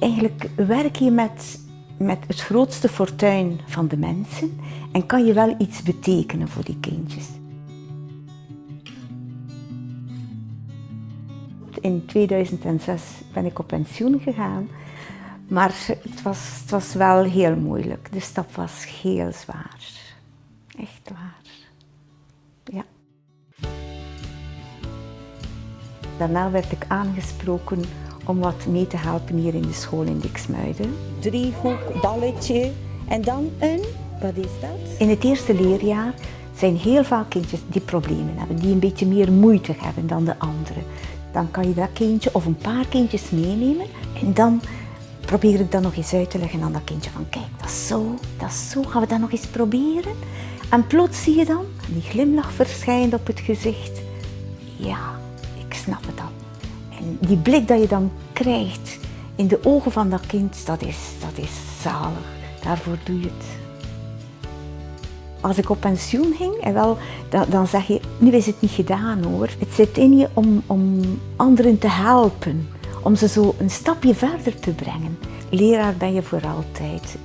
Eigenlijk werk je met, met het grootste fortuin van de mensen en kan je wel iets betekenen voor die kindjes. In 2006 ben ik op pensioen gegaan, maar het was, het was wel heel moeilijk. De stap was heel zwaar. Echt waar. Ja. Daarna werd ik aangesproken om wat mee te helpen hier in de school in Diksmuiden. Driehoek, balletje en dan een, wat is dat? In het eerste leerjaar zijn heel vaak kindjes die problemen hebben, die een beetje meer moeite hebben dan de anderen. Dan kan je dat kindje of een paar kindjes meenemen en dan probeer ik dat nog eens uit te leggen aan dat kindje van kijk, dat is zo, dat is zo, gaan we dat nog eens proberen? En plots zie je dan, die glimlach verschijnt op het gezicht. Ja, ik snap het al. Die blik dat je dan krijgt in de ogen van dat kind, dat is, dat is zalig. Daarvoor doe je het. Als ik op pensioen ging, en wel, dan, dan zeg je, nu is het niet gedaan hoor. Het zit in je om, om anderen te helpen, om ze zo een stapje verder te brengen. Leraar ben je voor altijd.